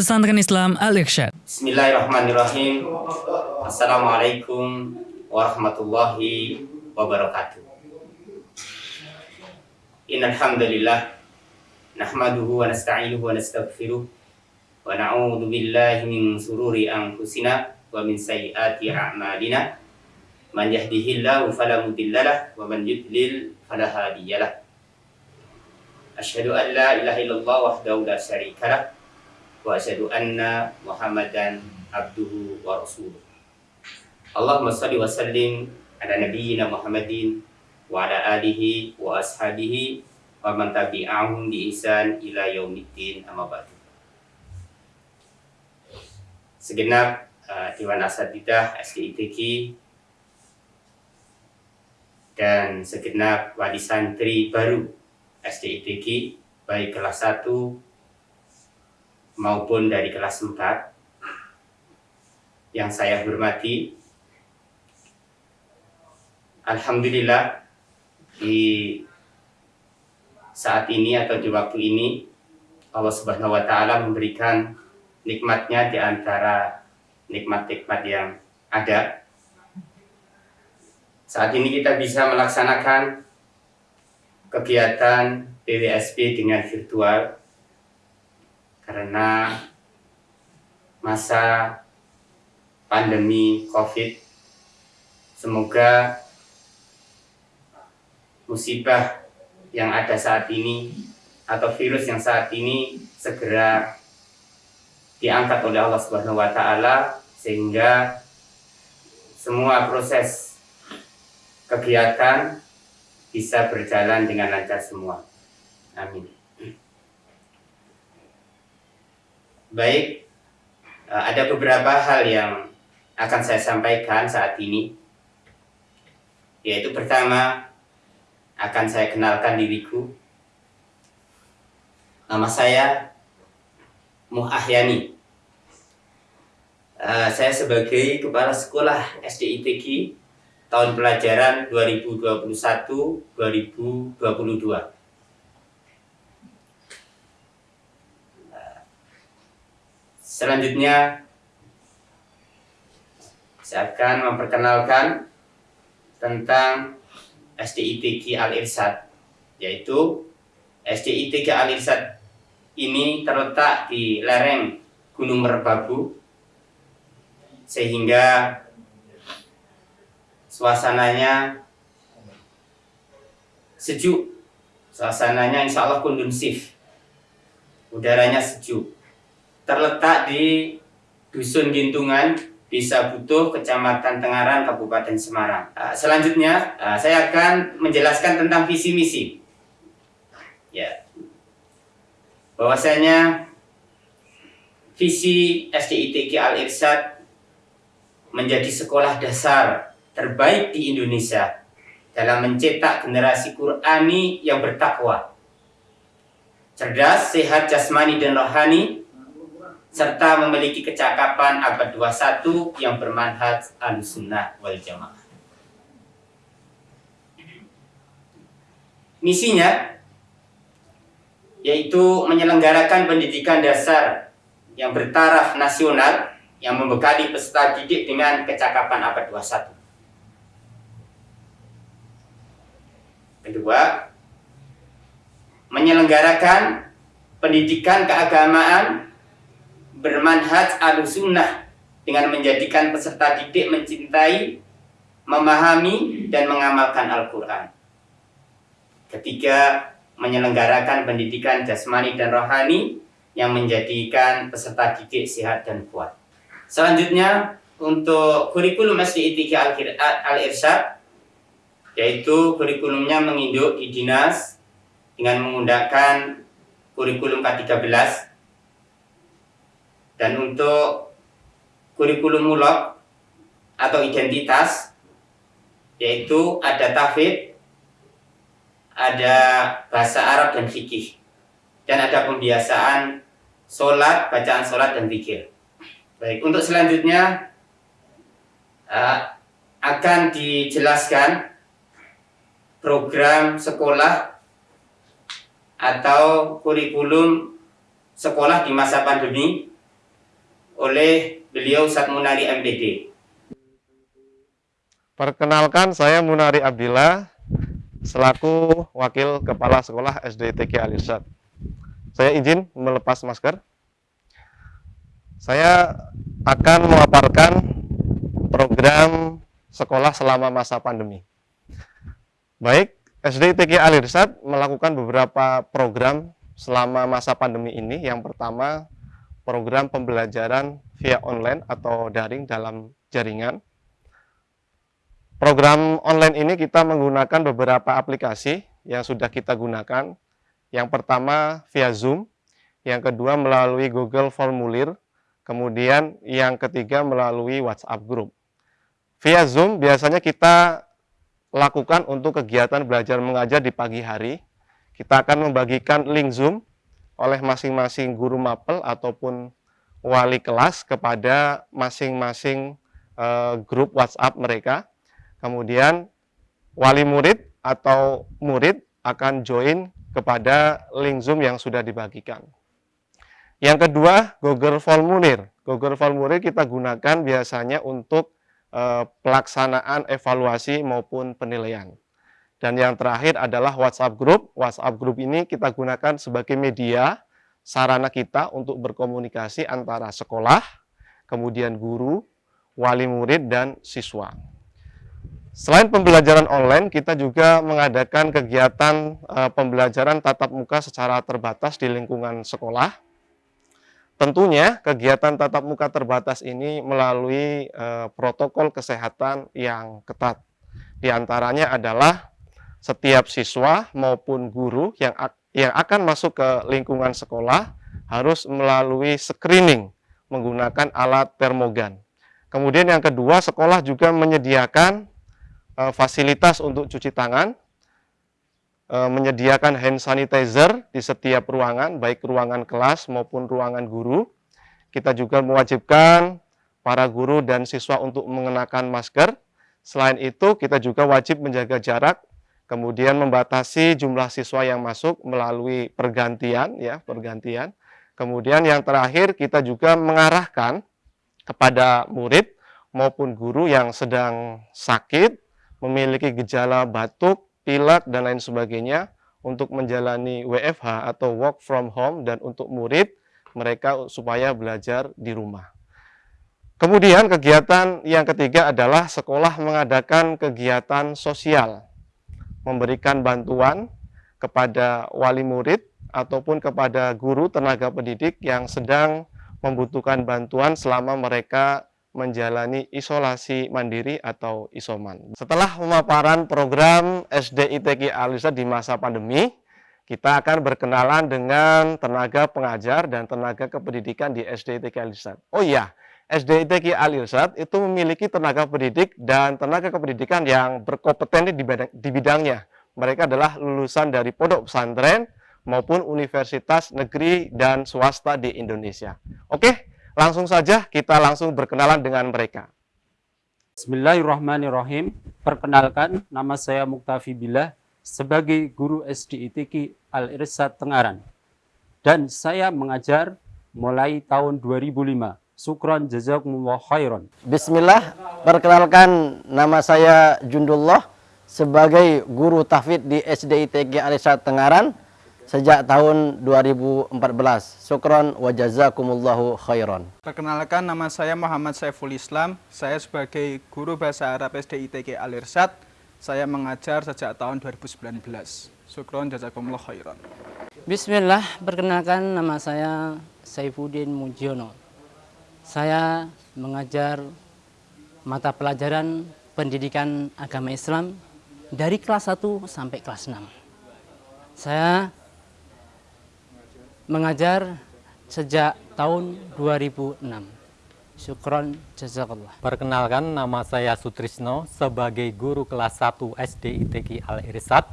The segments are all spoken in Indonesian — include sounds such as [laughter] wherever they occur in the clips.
Pesantren Islam Al-Irsyad. Bismillahirrahmanirrahim. Assalamualaikum warahmatullahi wabarakatuh. Innal hamdalillah nahmaduhu wa nasta'inuhu wa nastaghfiruh wa na'udzu billahi min sururi anfusina wa min sayyiati a'malina. Man yahdihillahu fala mudhillalah wa man yudlil fala hadiyalah. Asyhadu an la wahdahu la syarikalah wa asyhadu anna Muhammadan abduhu wa rasuluh. Allahumma salli wa sallim ala nabiyyina Muhammadin wa ala alihi wa ashabihi wa man tabi'ahum bi ihsan ila yaumiddin amma ba'du. Segenap uh, Dewan Asatidah SDITG dan segenap wali santri baru SDITG baik kelas 1 maupun dari kelas 4 yang saya hormati Alhamdulillah di saat ini atau di waktu ini Allah Subhanahu wa taala memberikan nikmatnya di antara nikmat-nikmat yang ada. Saat ini kita bisa melaksanakan kegiatan PWSP dengan virtual karena masa pandemi COVID. Semoga musibah yang ada saat ini atau virus yang saat ini segera diangkat oleh Allah Subhanahu wa taala sehingga semua proses kegiatan bisa berjalan dengan lancar semua. Amin. Baik, eh, ada beberapa hal yang akan saya sampaikan saat ini. Yaitu pertama, akan saya kenalkan diriku. Nama saya Muhahyani. Uh, saya sebagai Kepala Sekolah SDITG tahun pelajaran 2021-2022. Selanjutnya, saya akan memperkenalkan tentang SDITG Al-Irsad, yaitu SDITG Al-Irsad ini terletak di lereng Gunung Merbabu, sehingga suasananya sejuk, suasananya insya Allah kondusif, udaranya sejuk. Terletak di Dusun Gintungan, Desa Butuh, Kecamatan Tengaran, Kabupaten Semarang. Uh, selanjutnya, uh, saya akan menjelaskan tentang visi misi. Ya, bahwasanya visi SDITG Al Irsyad menjadi sekolah dasar terbaik di Indonesia dalam mencetak generasi Qurani yang bertakwa, cerdas, sehat jasmani dan rohani, serta memiliki kecakapan abad 21 yang bermanhaj al-sunnah wal jamaah. Misinya yaitu menyelenggarakan pendidikan dasar yang bertaraf nasional yang membekali peserta didik dengan kecakapan abad 21. Kedua, menyelenggarakan pendidikan keagamaan bermanhaj al-sunnah dengan menjadikan peserta didik mencintai, memahami, dan mengamalkan Al-Quran. Ketiga, menyelenggarakan pendidikan jasmani dan rohani yang menjadikan peserta didik sehat dan kuat. Selanjutnya, untuk kurikulum SDITG Al-Irsyad, yaitu kurikulumnya menginduk di dinas dengan menggunakan kurikulum K13 dan untuk kurikulum mulok atau identitas yaitu ada tafid, ada bahasa Arab dan fikih dan ada pembiasaan sholat, bacaan sholat dan fikir. Baik, untuk selanjutnya uh, akan dijelaskan program sekolah atau kurikulum sekolah di masa pandemi oleh beliau Ustaz Munari MPD. Perkenalkan saya Munari Abdillah selaku Wakil Kepala Sekolah SDTK Alirsat. Saya izin melepas masker. Saya akan memaparkan program sekolah selama masa pandemi. Baik, SDTK Alirsat melakukan beberapa program selama masa pandemi ini. Yang pertama, program pembelajaran via online atau daring dalam jaringan. Program online ini kita menggunakan beberapa aplikasi yang sudah kita gunakan. Yang pertama via Zoom, yang kedua melalui Google Formulir, kemudian yang ketiga melalui WhatsApp Group. Via Zoom biasanya kita lakukan untuk kegiatan belajar mengajar di pagi hari. Kita akan membagikan link Zoom oleh masing-masing guru mapel ataupun wali kelas kepada masing-masing uh, grup WhatsApp mereka. Kemudian wali murid atau murid akan join kepada link Zoom yang sudah dibagikan. Yang kedua, Google Formulir. Google Formulir kita gunakan biasanya untuk Eh, pelaksanaan evaluasi maupun penilaian. Dan yang terakhir adalah WhatsApp Group. WhatsApp Group ini kita gunakan sebagai media, sarana kita untuk berkomunikasi antara sekolah, kemudian guru, wali murid, dan siswa. Selain pembelajaran online, kita juga mengadakan kegiatan uh, pembelajaran tatap muka secara terbatas di lingkungan sekolah Tentunya kegiatan tatap muka terbatas ini melalui eh, protokol kesehatan yang ketat. Di antaranya adalah setiap siswa maupun guru yang yang akan masuk ke lingkungan sekolah harus melalui screening menggunakan alat termogan. Kemudian yang kedua, sekolah juga menyediakan eh, fasilitas untuk cuci tangan E, menyediakan hand sanitizer di setiap ruangan, baik ruangan kelas maupun ruangan guru. Kita juga mewajibkan para guru dan siswa untuk mengenakan masker. Selain itu, kita juga wajib menjaga jarak, kemudian membatasi jumlah siswa yang masuk melalui pergantian, ya pergantian. Kemudian yang terakhir, kita juga mengarahkan kepada murid maupun guru yang sedang sakit, memiliki gejala batuk, pilek, dan lain sebagainya untuk menjalani WFH atau work from home dan untuk murid mereka supaya belajar di rumah. Kemudian kegiatan yang ketiga adalah sekolah mengadakan kegiatan sosial, memberikan bantuan kepada wali murid ataupun kepada guru tenaga pendidik yang sedang membutuhkan bantuan selama mereka menjalani isolasi mandiri atau isoman. Setelah pemaparan program SDITK Alisa di masa pandemi, kita akan berkenalan dengan tenaga pengajar dan tenaga kependidikan di SDITK Alisa. Oh iya, SDITK Alisa itu memiliki tenaga pendidik dan tenaga kependidikan yang berkompeten di, di bidangnya. Mereka adalah lulusan dari pondok pesantren maupun universitas negeri dan swasta di Indonesia. Oke, Langsung saja kita langsung berkenalan dengan mereka. Bismillahirrahmanirrahim. Perkenalkan, nama saya Muktafi Billah sebagai guru SDITK Al-Irsad Tengaran. Dan saya mengajar mulai tahun 2005. Sukron jazakumullah khairan. Bismillah, perkenalkan nama saya Jundullah sebagai guru tahfidz di SDITK Al-Irsad Tengaran sejak tahun 2014. Syukron wa jazakumullahu khairan. Perkenalkan nama saya Muhammad Saiful Islam. Saya sebagai guru bahasa Arab SDITK Al-Irsad. Saya mengajar sejak tahun 2019. Syukron jazakumullahu khairan. Bismillah, perkenalkan nama saya Saifuddin Mujiono. Saya mengajar mata pelajaran pendidikan agama Islam dari kelas 1 sampai kelas 6. Saya mengajar sejak tahun 2006. Syukron jazakallah. Perkenalkan nama saya Sutrisno sebagai guru kelas 1 SD ITK Al-Irsad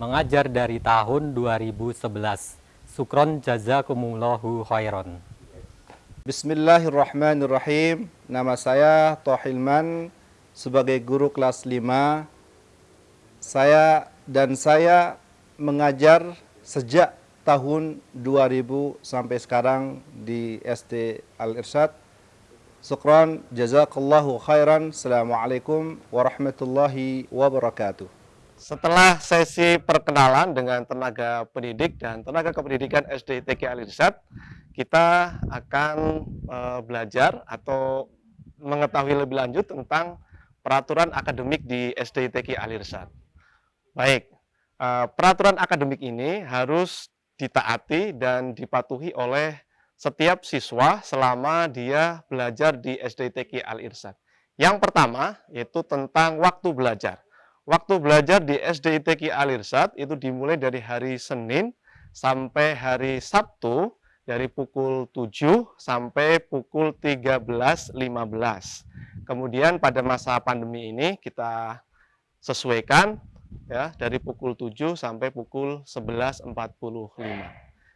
mengajar dari tahun 2011. Syukron jazakumullahu khairan. Bismillahirrahmanirrahim. Nama saya Tohilman sebagai guru kelas 5. Saya dan saya mengajar sejak tahun 2000 sampai sekarang di SD Al-Irsyad Syukran, jazakallahu khairan. Assalamualaikum warahmatullahi wabarakatuh. Setelah sesi perkenalan dengan tenaga pendidik dan tenaga kependidikan SDITK Alirsat, kita akan e, belajar atau mengetahui lebih lanjut tentang peraturan akademik di SDITK Alirsat. Baik, e, peraturan akademik ini harus ditaati dan dipatuhi oleh setiap siswa selama dia belajar di SDTK Al-Irsyad. Yang pertama yaitu tentang waktu belajar. Waktu belajar di SDITK Al-Irsyad itu dimulai dari hari Senin sampai hari Sabtu dari pukul 7 sampai pukul 13.15. Kemudian pada masa pandemi ini kita sesuaikan ya dari pukul 7 sampai pukul 11.45.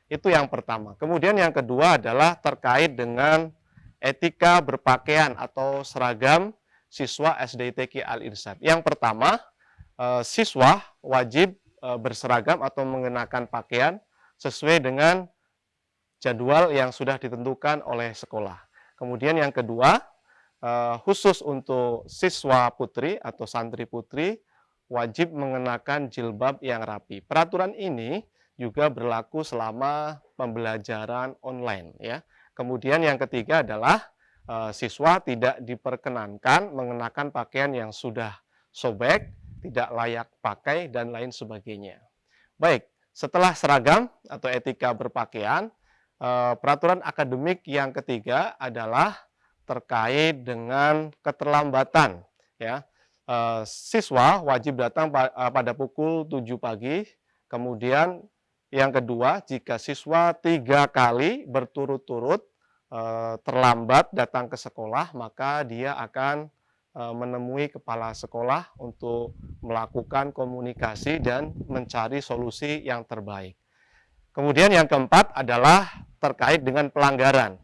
Itu yang pertama. Kemudian yang kedua adalah terkait dengan etika berpakaian atau seragam siswa SDITK Al-Irsyad. Yang pertama, eh, siswa wajib eh, berseragam atau mengenakan pakaian sesuai dengan jadwal yang sudah ditentukan oleh sekolah. Kemudian yang kedua, eh, khusus untuk siswa putri atau santri putri wajib mengenakan jilbab yang rapi. Peraturan ini juga berlaku selama pembelajaran online ya. Kemudian yang ketiga adalah e, siswa tidak diperkenankan mengenakan pakaian yang sudah sobek, tidak layak pakai dan lain sebagainya. Baik, setelah seragam atau etika berpakaian, peraturan akademik yang ketiga adalah terkait dengan keterlambatan ya. E, siswa wajib datang pada pukul 7 pagi, kemudian yang kedua, jika siswa tiga kali berturut-turut terlambat datang ke sekolah, maka dia akan menemui kepala sekolah untuk melakukan komunikasi dan mencari solusi yang terbaik. Kemudian yang keempat adalah terkait dengan pelanggaran.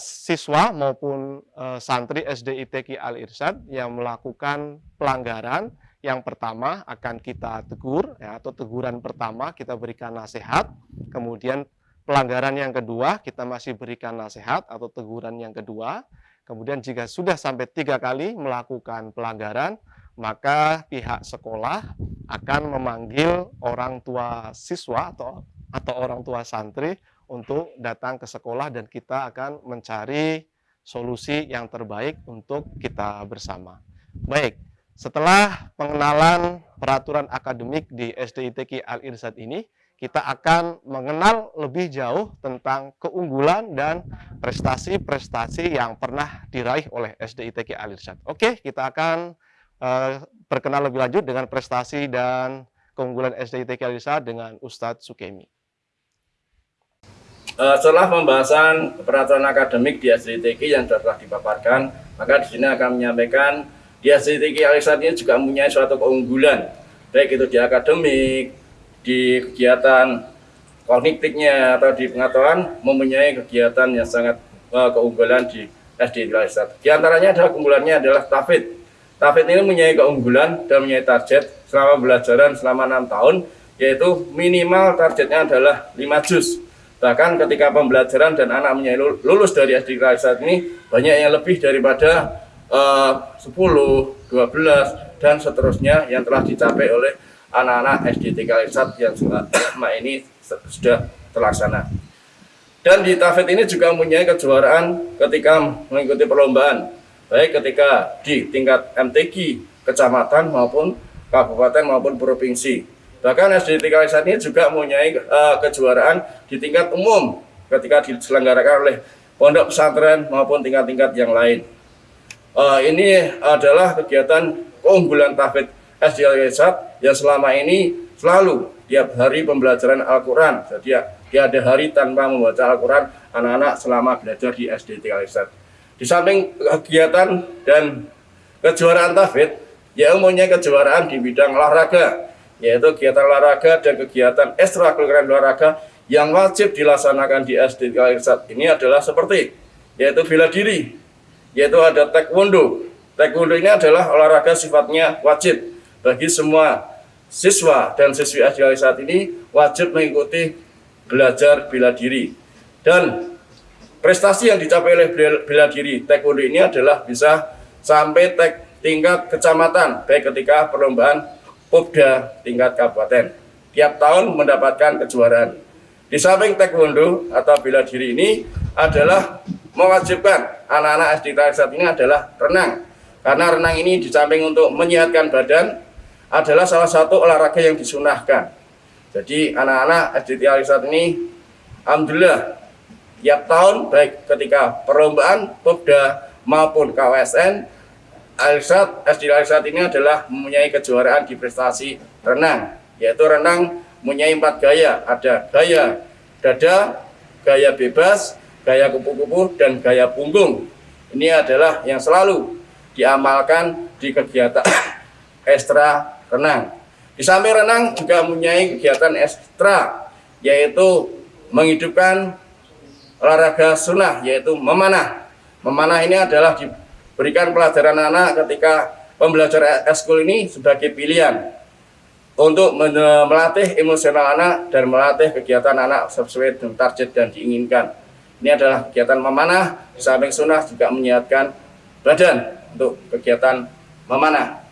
Siswa maupun e, santri SDITK Al-Irsyad yang melakukan pelanggaran yang pertama akan kita tegur, ya, atau teguran pertama kita berikan nasihat, kemudian pelanggaran yang kedua kita masih berikan nasihat atau teguran yang kedua, kemudian jika sudah sampai tiga kali melakukan pelanggaran, maka pihak sekolah akan memanggil orang tua siswa atau atau orang tua santri untuk datang ke sekolah dan kita akan mencari solusi yang terbaik untuk kita bersama. Baik, setelah pengenalan peraturan akademik di SDITK Al-Irsad ini, kita akan mengenal lebih jauh tentang keunggulan dan prestasi-prestasi yang pernah diraih oleh SDITK Al-Irsad. Oke, kita akan uh, lebih lanjut dengan prestasi dan keunggulan SDITK Al-Irsad dengan Ustadz Sukemi. Uh, setelah pembahasan peraturan akademik di SDITK yang telah dipaparkan, maka di sini akan menyampaikan di SDTK Alisat ini juga mempunyai suatu keunggulan, baik itu di akademik, di kegiatan kognitifnya atau di pengetahuan mempunyai kegiatan yang sangat uh, keunggulan di SDTK Alisat. Di antaranya adalah keunggulannya adalah TAFID. TAFID ini mempunyai keunggulan dan mempunyai target selama belajaran selama enam tahun, yaitu minimal targetnya adalah 5 juz. Bahkan ketika pembelajaran dan anak mempunyai lulus dari SDTK Alisat ini, banyak yang lebih daripada uh, 10, 12, dan seterusnya yang telah dicapai oleh anak-anak SD Tikalisat yang selama [coughs] ini sudah terlaksana. Dan di Tafid ini juga mempunyai kejuaraan ketika mengikuti perlombaan, baik ketika di tingkat MTQ, kecamatan maupun kabupaten maupun provinsi. Bahkan SD Tikalisat ini juga mempunyai uh, kejuaraan di tingkat umum ketika diselenggarakan oleh pondok pesantren maupun tingkat-tingkat yang lain uh, ini adalah kegiatan keunggulan Tafid SDL Yesat yang selama ini selalu tiap hari pembelajaran Al-Quran. Jadi dia ada hari tanpa membaca Al-Quran anak-anak selama belajar di SD Yesat. Di samping kegiatan dan kejuaraan Tafid, ya umumnya kejuaraan di bidang olahraga, yaitu kegiatan olahraga dan kegiatan ekstrakurikuler olahraga yang wajib dilaksanakan di SD Yesat ini adalah seperti yaitu bela diri, yaitu ada taekwondo. Taekwondo ini adalah olahraga sifatnya wajib bagi semua siswa dan siswi SDI saat ini wajib mengikuti belajar bela diri. Dan prestasi yang dicapai oleh bela diri taekwondo ini adalah bisa sampai tek, tingkat kecamatan baik ketika perlombaan Popda tingkat kabupaten. Tiap tahun mendapatkan kejuaraan. Di samping taekwondo atau bela diri ini adalah mewajibkan anak-anak SD saat ini adalah renang. Karena renang ini di samping untuk menyehatkan badan adalah salah satu olahraga yang disunahkan. Jadi anak-anak SD saat ini Alhamdulillah tiap tahun baik ketika perlombaan Popda maupun KWSN Alisat SD Alisat ini adalah mempunyai kejuaraan di prestasi renang yaitu renang mempunyai empat gaya ada gaya dada gaya bebas gaya kupu-kupu, dan gaya punggung. Ini adalah yang selalu diamalkan di kegiatan [coughs] ekstra renang. Di samping renang juga mempunyai kegiatan ekstra, yaitu menghidupkan olahraga sunnah, yaitu memanah. Memanah ini adalah diberikan pelajaran anak ketika pembelajaran eskul ini sebagai pilihan untuk melatih emosional anak dan melatih kegiatan anak sesuai dengan target dan diinginkan. Ini adalah kegiatan memanah, di samping sunnah juga menyehatkan badan untuk kegiatan memanah.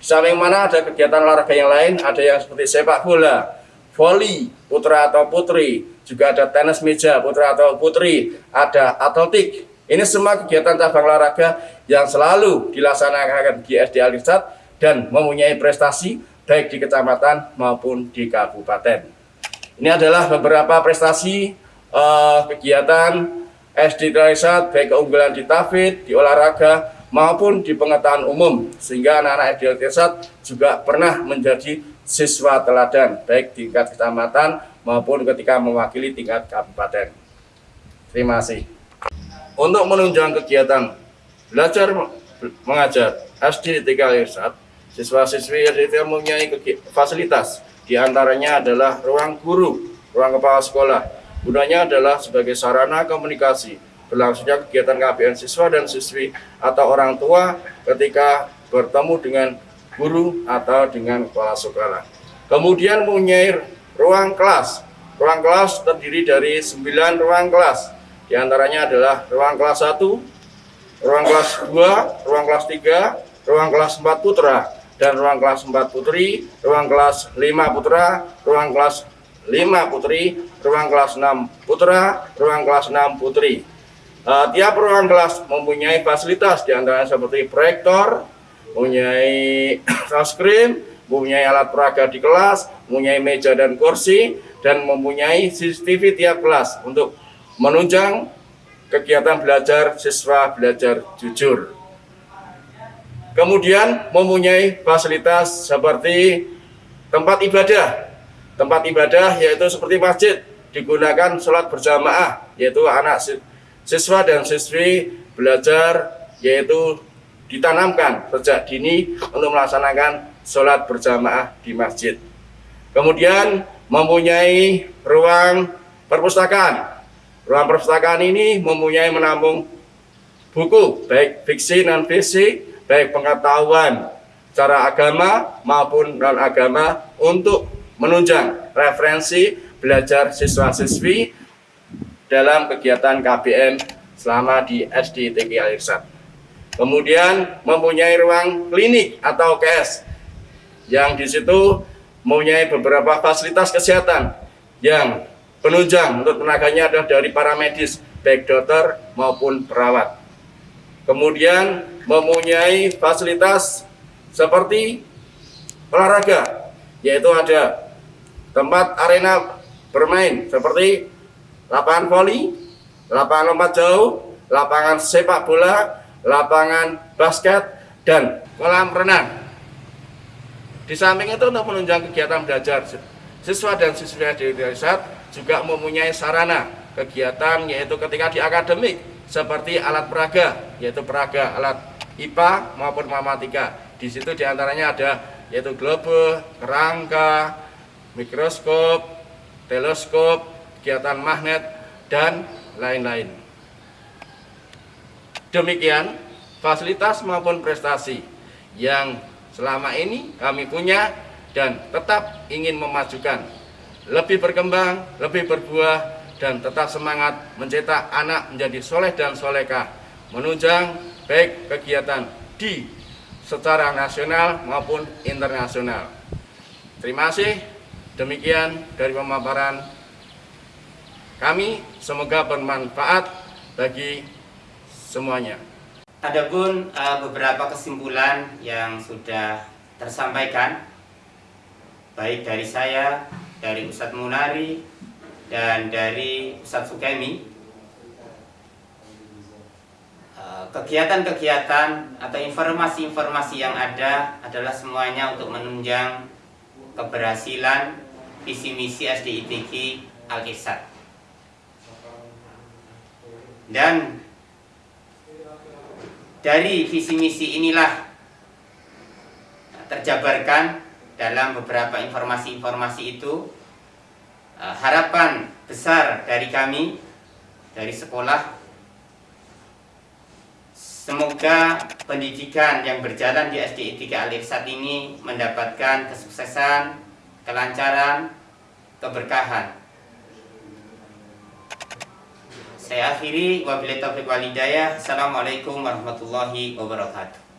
Di samping mana ada kegiatan olahraga yang lain, ada yang seperti sepak bola, voli, putra atau putri, juga ada tenis meja, putra atau putri, ada atletik. Ini semua kegiatan cabang olahraga yang selalu dilaksanakan di SD Alisat dan mempunyai prestasi baik di kecamatan maupun di kabupaten. Ini adalah beberapa prestasi uh, kegiatan SD Trisat baik keunggulan di tafid, di olahraga maupun di pengetahuan umum sehingga anak-anak SD Trisat juga pernah menjadi siswa teladan baik di tingkat kecamatan maupun ketika mewakili tingkat kabupaten. Terima kasih. Untuk menunjang kegiatan belajar mengajar SD Tiga Irsat, siswa-siswi SD mempunyai fasilitas di antaranya adalah ruang guru, ruang kepala sekolah, Gunanya adalah sebagai sarana komunikasi berlangsungnya kegiatan KBN siswa dan siswi atau orang tua ketika bertemu dengan guru atau dengan kepala sekolah. Kemudian mempunyai ruang kelas. Ruang kelas terdiri dari 9 ruang kelas. Di antaranya adalah ruang kelas 1, ruang kelas 2, ruang kelas 3, ruang kelas 4 putra, dan ruang kelas 4 putri, ruang kelas 5 putra, ruang kelas 5 putri, ruang kelas 6 putra, ruang kelas 6 putri. Uh, tiap ruang kelas mempunyai fasilitas di antaranya seperti proyektor, mempunyai touchscreen, mempunyai alat peraga di kelas, mempunyai meja dan kursi, dan mempunyai CCTV tiap kelas untuk menunjang kegiatan belajar siswa belajar jujur. Kemudian mempunyai fasilitas seperti tempat ibadah. Tempat ibadah yaitu seperti masjid digunakan sholat berjamaah yaitu anak siswa dan siswi belajar yaitu ditanamkan sejak dini untuk melaksanakan sholat berjamaah di masjid. Kemudian mempunyai ruang perpustakaan ruang perpustakaan ini mempunyai menampung buku baik fiksi non fiksi baik pengetahuan cara agama maupun non agama untuk menunjang referensi belajar siswa-siswi dalam kegiatan KBM selama di SD TK Alirsat. Kemudian mempunyai ruang klinik atau KS yang di situ mempunyai beberapa fasilitas kesehatan yang penunjang untuk tenaganya adalah dari para medis, baik dokter maupun perawat. Kemudian mempunyai fasilitas seperti olahraga, yaitu ada tempat arena bermain seperti lapangan voli, lapangan lompat jauh, lapangan sepak bola, lapangan basket, dan kolam renang. Di samping itu untuk menunjang kegiatan belajar siswa dan siswi di desa juga mempunyai sarana kegiatan yaitu ketika di akademik seperti alat peraga yaitu peraga alat IPA maupun matematika. Di situ di antaranya ada yaitu globe, kerangka, mikroskop, teleskop, kegiatan magnet, dan lain-lain. Demikian fasilitas maupun prestasi yang selama ini kami punya dan tetap ingin memajukan, lebih berkembang, lebih berbuah, dan tetap semangat mencetak anak menjadi soleh dan solekah, menunjang baik kegiatan di secara nasional maupun internasional. Terima kasih. Demikian dari pemaparan kami. Semoga bermanfaat bagi semuanya. Adapun uh, beberapa kesimpulan yang sudah tersampaikan baik dari saya, dari Ustadz Munari, dan dari Ustadz Sukemi. Eh, kegiatan-kegiatan atau informasi-informasi yang ada adalah semuanya untuk menunjang keberhasilan visi misi SDITG Al-Irsad dan dari visi misi inilah terjabarkan dalam beberapa informasi-informasi itu Eh, harapan besar dari kami dari sekolah semoga pendidikan yang berjalan di SDI 3 Alif saat ini mendapatkan kesuksesan, kelancaran, keberkahan. Saya akhiri wabillahi taufiq walidayah. Assalamualaikum warahmatullahi wabarakatuh.